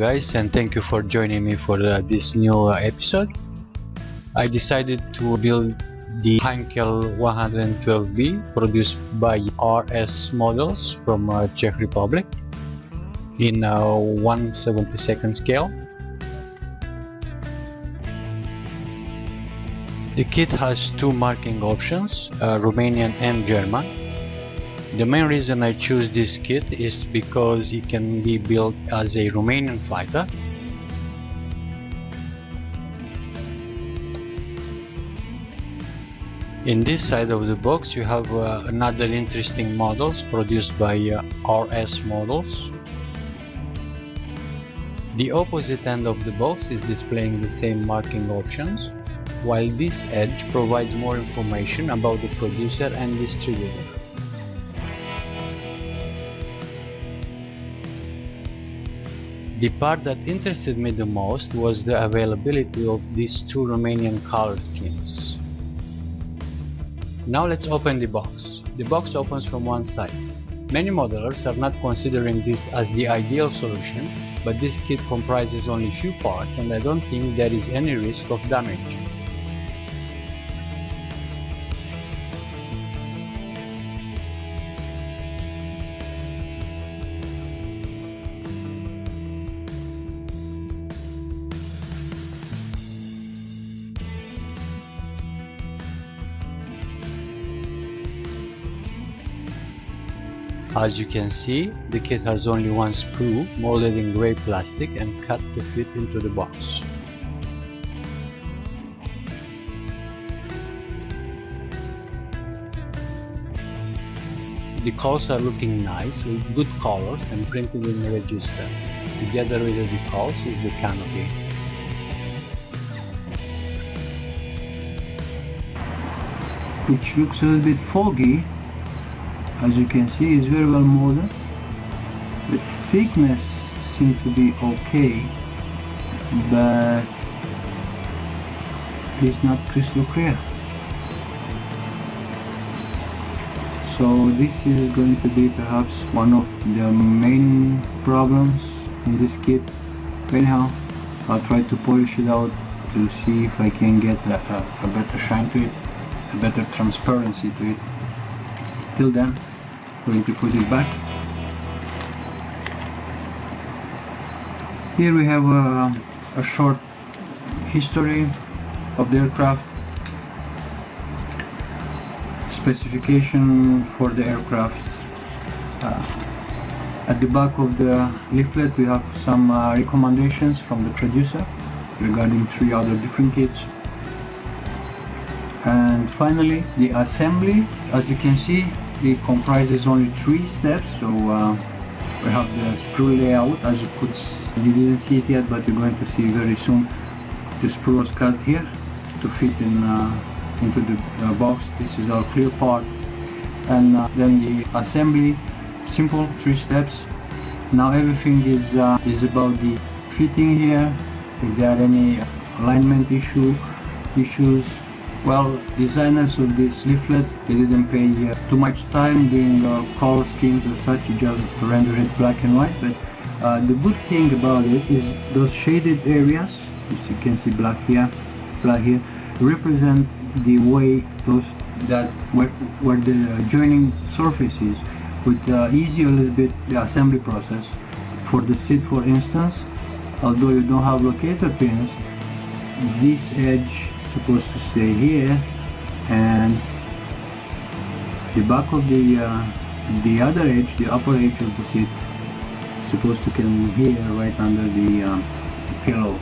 guys and thank you for joining me for uh, this new uh, episode. I decided to build the Heinkel 112B produced by RS Models from uh, Czech Republic in uh, 172nd scale. The kit has two marking options, uh, Romanian and German. The main reason I choose this kit is because it can be built as a Romanian fighter In this side of the box you have uh, another interesting models produced by uh, RS Models. The opposite end of the box is displaying the same marking options, while this edge provides more information about the producer and distributor. The part that interested me the most was the availability of these two Romanian color schemes. Now let's open the box. The box opens from one side. Many modelers are not considering this as the ideal solution, but this kit comprises only few parts and I don't think there is any risk of damage. As you can see, the kit has only one sprue molded in grey plastic and cut to fit into the box. The decals are looking nice with good colors and printed in the register. Together with the decals is the canopy. Which looks a little bit foggy as you can see is very well molded. The thickness seems to be okay but it's not crystal clear. So this is going to be perhaps one of the main problems in this kit. Anyhow I'll try to polish it out to see if I can get a, a, a better shine to it a better transparency to it. Till then going to put it back. Here we have a, a short history of the aircraft. Specification for the aircraft. Uh, at the back of the leaflet we have some uh, recommendations from the producer regarding three other different kits. And finally the assembly. As you can see it comprises only three steps so uh, we have the sprue layout as you could you didn't see it yet but you're going to see very soon the sprue was cut here to fit in uh, into the uh, box. This is our clear part. And uh, then the assembly simple three steps. Now everything is uh, is about the fitting here. If there are any alignment issue issues well, designers of this leaflet, they didn't pay uh, too much time doing uh, color schemes and such, just render it black and white. But uh, the good thing about it is those shaded areas, as you can see black here, black here, represent the way those that where, where the joining surfaces would ease a little bit the assembly process. For the seat, for instance, although you don't have locator pins, this edge supposed to stay here and the back of the uh, the other edge the upper edge of the seat supposed to come here right under the, uh, the pillow.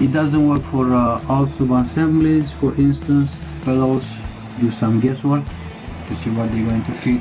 It doesn't work for uh, all sub assemblies for instance. Fellows do some guesswork to see what they're going to fit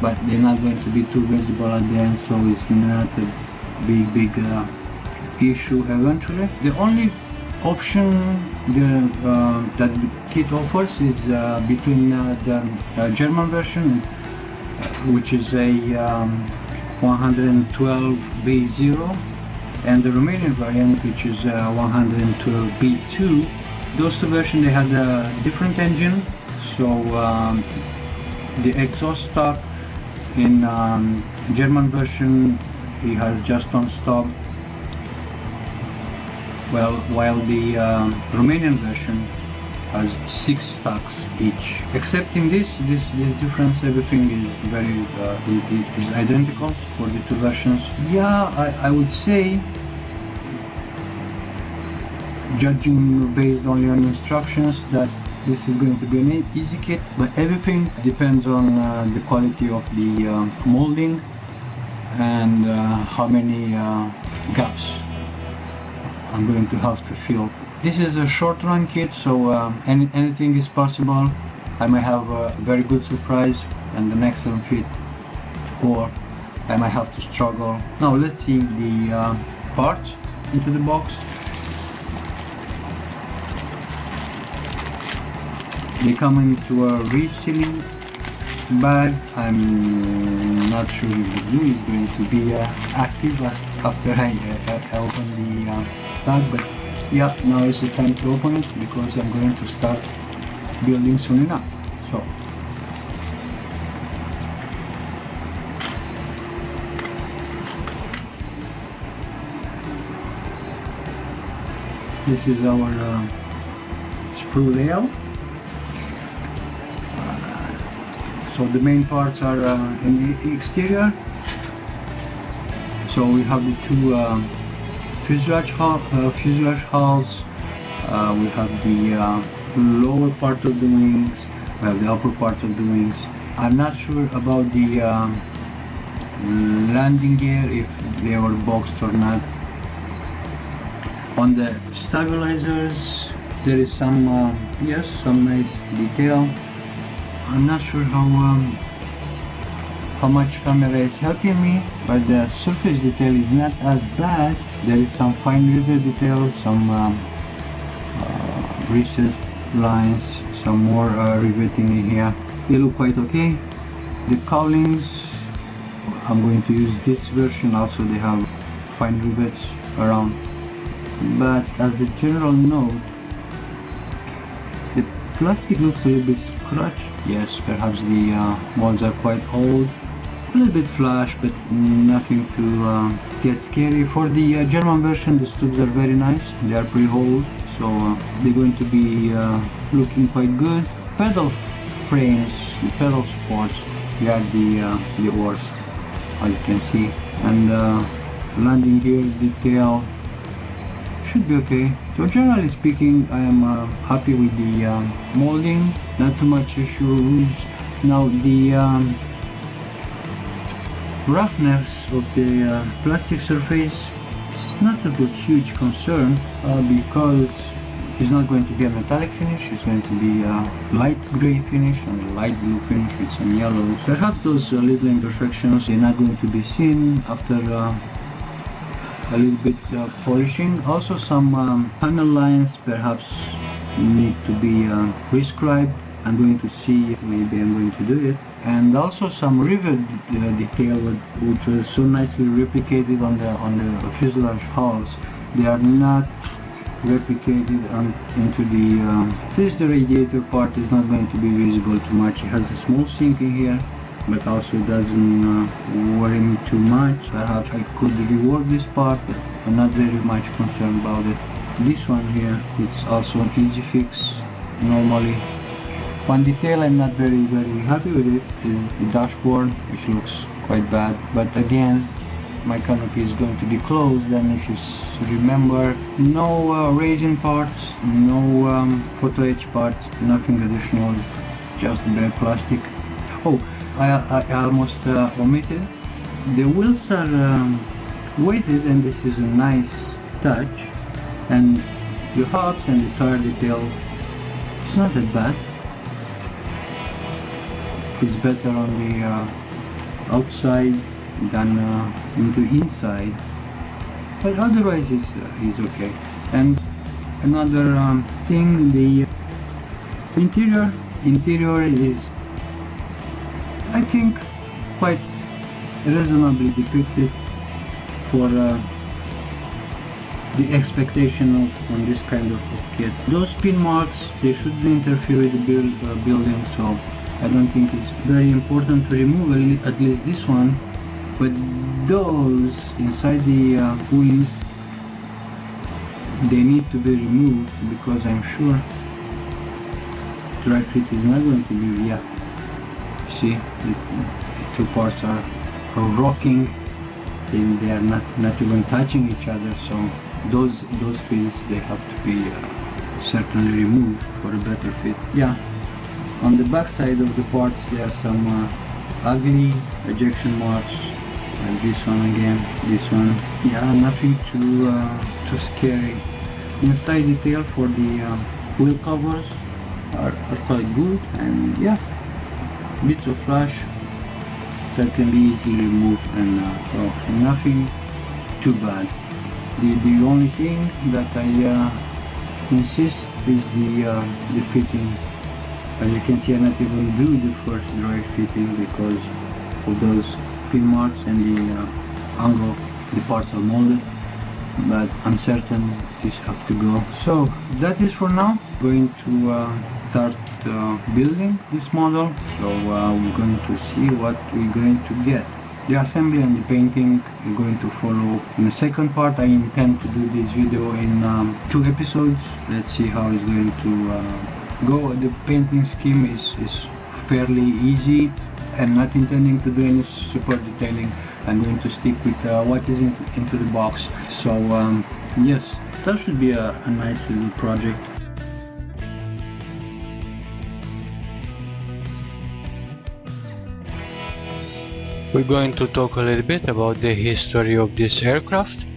but they're not going to be too visible at the end so it's not a big big uh, issue eventually. The only option the, uh, that the kit offers is uh, between uh, the uh, German version which is a um, 112B0 and the Romanian variant which is uh, 112B2 those two versions they had a different engine so um, the exhaust stop in um, German version he has just on stop well while the um, Romanian version has six stacks each. Excepting this this this difference everything is very uh, is identical for the two versions. Yeah I, I would say judging based only on instructions that this is going to be an easy kit but everything depends on uh, the quality of the uh, molding and uh, how many uh, gaps I'm going to have to fill this is a short run kit so uh, any, anything is possible. I may have a very good surprise and an excellent fit. Or I might have to struggle. Now let's see the uh, parts into the box. They come into a resealing bag. I'm not sure if the glue is going to be uh, active after I, uh, I open the bag but yeah now is the time to open it because I'm going to start building soon enough so. This is our uh, sprue layout so the main parts are uh, in the exterior. So we have the two uh, fuselage, hull, uh, fuselage hulls uh, we have the uh, lower part of the wings we have the upper part of the wings. I'm not sure about the um, landing gear if they were boxed or not. On the stabilizers there is some uh, yes some nice detail. I'm not sure how um, how much camera is helping me but the surface detail is not as bad. There is some fine rivet detail some um, uh, recessed lines some more uh, riveting in here. They look quite okay. The cowlings I'm going to use this version also. They have fine rivets around. But as a general note the plastic looks a little bit scratched. Yes perhaps the uh, molds are quite old a little bit flash but nothing to uh, get scary. For the uh, German version the tubes are very nice. They are pre-holed so uh, they're going to be uh, looking quite good. Pedal frames the pedal supports they are the uh, the worst as you can see. And landing gear detail should be okay. So generally speaking I am uh, happy with the molding. Not too much issues now the um, roughness of the uh, plastic surface is not a good huge concern uh, because it's not going to be a metallic finish it's going to be a light gray finish and a light blue finish with some yellow perhaps those uh, little imperfections they're not going to be seen after uh, a little bit uh, polishing. Also some um, panel lines perhaps need to be uh, prescribed I'm going to see maybe I'm going to do it. And also some rivet uh, detail which was so nicely replicated on the on the fuselage hulls they are not replicated on, into the um, this the radiator part is not going to be visible too much. It has a small sink in here but also doesn't uh, worry me too much. Perhaps I could rework this part but I'm not very much concerned about it. This one here it's also an easy fix normally one detail I'm not very very happy with it is the dashboard which looks quite bad. But again my canopy is going to be closed and if you remember no uh, resin parts no um, photo etch parts nothing additional just bare plastic. Oh I, I almost uh, omitted. The wheels are um, weighted and this is a nice touch and the hubs and the tire detail it's not that bad it's better on the uh, outside than uh, into inside but otherwise it's, uh, it's okay and another um, thing the interior interior is I think quite reasonably depicted for uh, the expectation of on this kind of, kit. Those pin marks they shouldn't interfere with the build, uh, building so I don't think it's very important to remove at least this one but those inside the uh, wings they need to be removed because I'm sure dry fit is not going to be yeah. See the, the two parts are, are rocking and they are not not even touching each other so those those pins they have to be uh, certainly removed for a better fit. Yeah on the back side of the parts there are some uh, ugly ejection marks. And this one again this one. Yeah nothing too uh, too scary inside detail for the uh, wheel covers are, are quite good. And yeah bits of flash that can be easily removed and uh, well, nothing too bad. The the only thing that I uh, insist is the uh, the fitting as you can see I not even do the first dry fitting because of those pin marks and the uh, angle the parts are molded. But I'm certain this have to go. So that is for now. Going to uh, start uh, building this model. So uh, we're going to see what we're going to get. The assembly and the painting are going to follow in the second part. I intend to do this video in um, two episodes. Let's see how it's going to uh, go the painting scheme is, is fairly easy I'm not intending to do any super detailing. I'm going to stick with uh, what is in, into the box. So um, yes that should be a, a nice little project. We're going to talk a little bit about the history of this aircraft.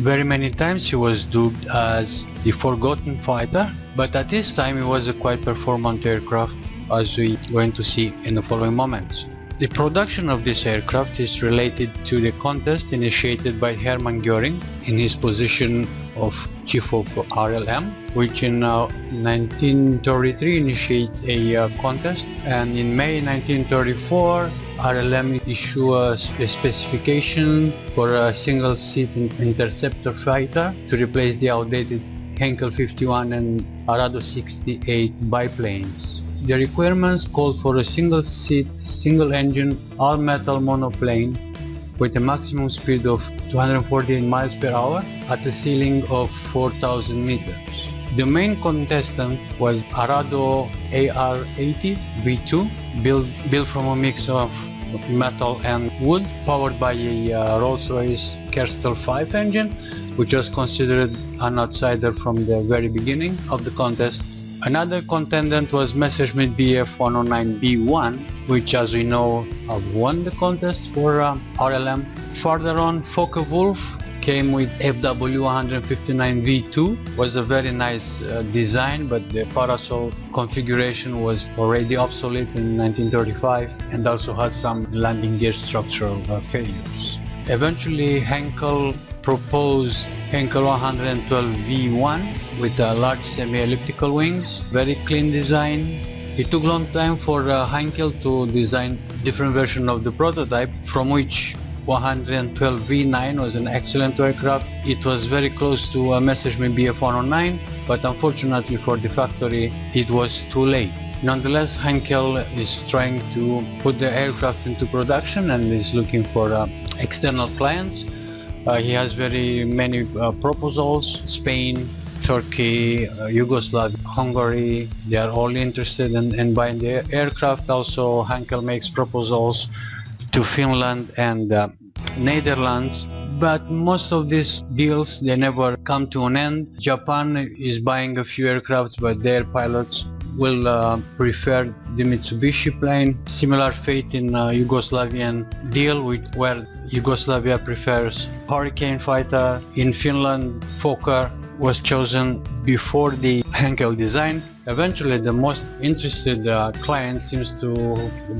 Very many times he was dubbed as the Forgotten Fighter, but at this time it was a quite performant aircraft as we're going to see in the following moments. The production of this aircraft is related to the contest initiated by Hermann Göring in his position of chief of RLM, which in uh, 1933 initiated a uh, contest and in May 1934 RLM issued a, specification for a single-seat interceptor fighter to replace the outdated Heinkel 51 and Arado 68 biplanes. The requirements called for a single-seat, single-engine, all-metal monoplane with a maximum speed of 248 miles per hour at a ceiling of 4,000 meters. The main contestant was Arado AR-80 V2, built, built from a mix of metal and wood, powered by a uh, Rolls-Royce Kestrel 5 engine, which was considered an outsider from the very beginning of the contest Another contendant was Messerschmitt Bf 109B1, which as we know won the contest for uh, RLM. Further on, Focke-Wulf came with FW159V2, was a very nice uh, design, but the parasol configuration was already obsolete in 1935 and also had some landing gear structural uh, failures. Eventually, Heinkel proposed Heinkel 112 V1 with a large semi-elliptical wings, very clean design. It took long time for uh, Heinkel to design different version of the prototype from which 112 V9 was an excellent aircraft. It was very close to a Messerschmitt Bf 109 but unfortunately for the factory it was too late. Nonetheless, Heinkel is trying to put the aircraft into production and is looking for uh, external clients. Uh, he has very many uh, proposals, Spain, Turkey, uh, Yugoslavia, Hungary, they are all interested in, in buying the aircraft. Also, Heinkel makes proposals to Finland and uh, Netherlands but most of these deals they never come to an end. Japan is buying a few aircrafts but their pilots will uh, prefer the Mitsubishi plane. Similar fate in uh, Yugoslavian deal with where Yugoslavia prefers Hurricane fighter. In Finland, Fokker was chosen before the Heinkel design. Eventually the most interested uh, client seems to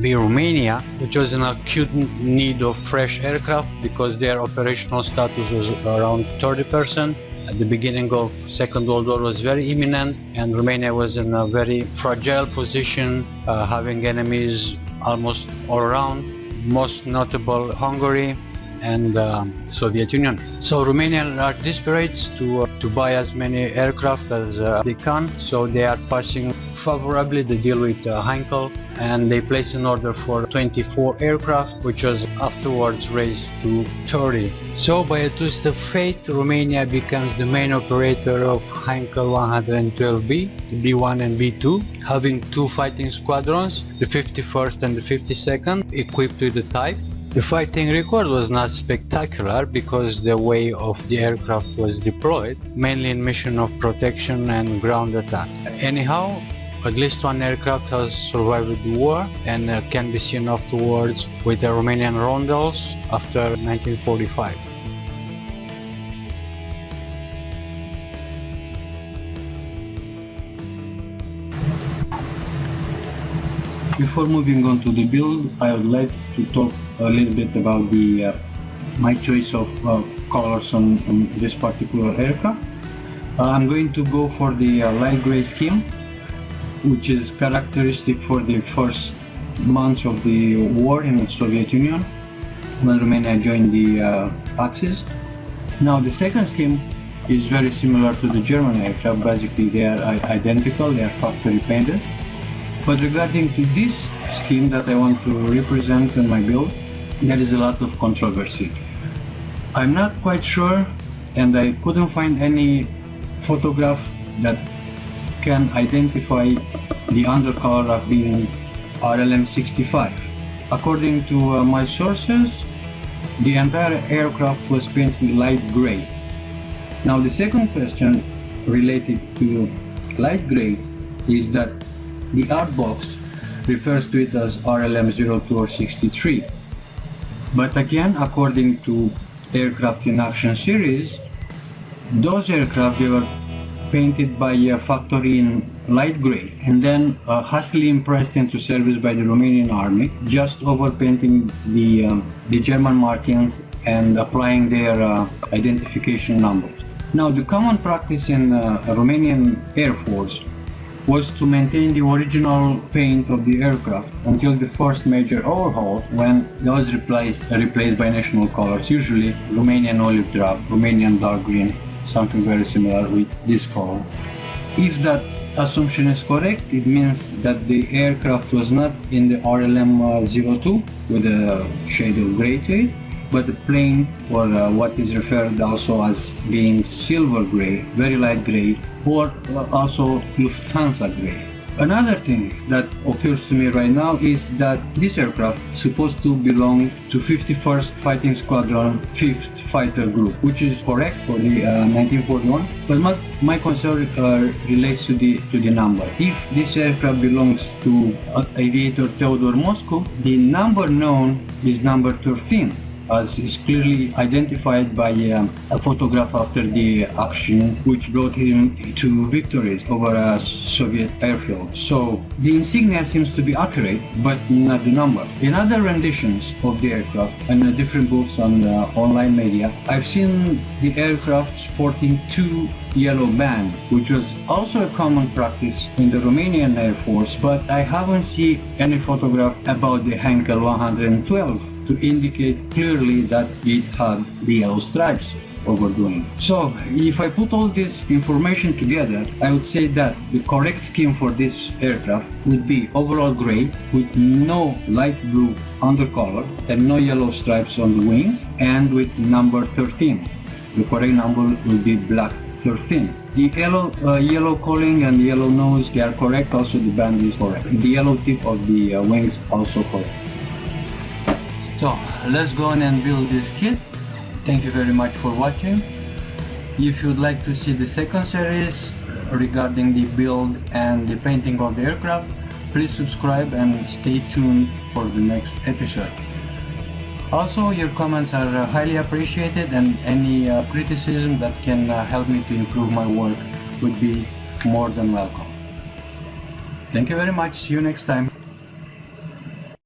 be Romania, which was in acute need of fresh aircraft because their operational status was around 30%. At the beginning of Second World War was very imminent and Romania was in a very fragile position, uh, having enemies almost all around, most notable Hungary, and uh, Soviet Union. So Romanians are desperate to, uh, to buy as many aircraft as uh, they can, so they are passing favorably the deal with uh, Heinkel and they place an order for 24 aircraft which was afterwards raised to 30. So by a twist of fate Romania becomes the main operator of Heinkel 112B, the B1 and B2, having two fighting squadrons, the 51st and the 52nd, equipped with the Type the fighting record was not spectacular because the way of the aircraft was deployed, mainly in mission of protection and ground attack. Anyhow, at least one aircraft has survived the war and uh, can be seen afterwards with the Romanian Roundels after 1945. Before moving on to the build, I would like to talk a little bit about the uh, my choice of uh, colors on, on, this particular aircraft. Uh, I'm going to go for the light gray scheme, which is characteristic for the first months of the war in the Soviet Union when Romania joined the uh, Axis. Now the second scheme is very similar to the German aircraft. Basically, they are identical. They are factory painted. But regarding to this scheme that I want to represent in my build, there is a lot of controversy. I'm not quite sure and I couldn't find any photograph that can identify the undercolor of being RLM65. According to uh, my sources, the entire aircraft was painted light gray. Now the second question related to light gray is that the art box refers to it as RLM 02 or 63. But again, according to Aircraft in Action series, those aircraft they were painted by a factory in light gray and then uh, hastily impressed into service by the Romanian army, just overpainting the, um, the German markings and applying their uh, identification numbers. Now the common practice in uh, Romanian Air Force was to maintain the original paint of the aircraft until the first major overhaul when it was replaced, replaced by national colors, usually Romanian olive drab, Romanian dark green, something very similar with this color. If that assumption is correct, it means that the aircraft was not in the RLM-02 uh, with a shade of gray to it, but the plane or uh, what is referred also as being silver gray, very light gray, or also Lufthansa gray. Another thing that occurs to me right now is that this aircraft supposed to belong to 51st Fighting Squadron 5th Fighter Group, which is correct for the uh, 1941. But my, my concern uh, relates to the to the number. If this aircraft belongs to uh, aviator Theodore Moscu, the number known is number 13 as is clearly identified by um, a photograph after the action which brought him to victories over a Soviet airfield. So the insignia seems to be accurate but not the number. In other renditions of the aircraft and different books on uh, online media, I've seen the aircraft sporting two yellow band, which was also a common practice in the Romanian Air Force, but I haven't seen any photograph about the Heinkel 112 to indicate clearly that it had the yellow stripes overdoing. So if I put all this information together, I would say that the correct scheme for this aircraft would be overall gray with no light blue undercolor and no yellow stripes on the wings and with number 13. The correct number will be black 13. The yellow, uh, yellow cowling and yellow nose, they are correct. Also the band is correct. The yellow tip of the uh, wings also correct. So let's go on and build this kit. Thank you very much for watching. If you'd like to see the second series regarding the build and the painting of the aircraft, please subscribe and stay tuned for the next episode. Also, your comments are uh, highly appreciated and any uh, criticism that can uh, help me to improve my work would be more than welcome. Thank you very much. See you next time.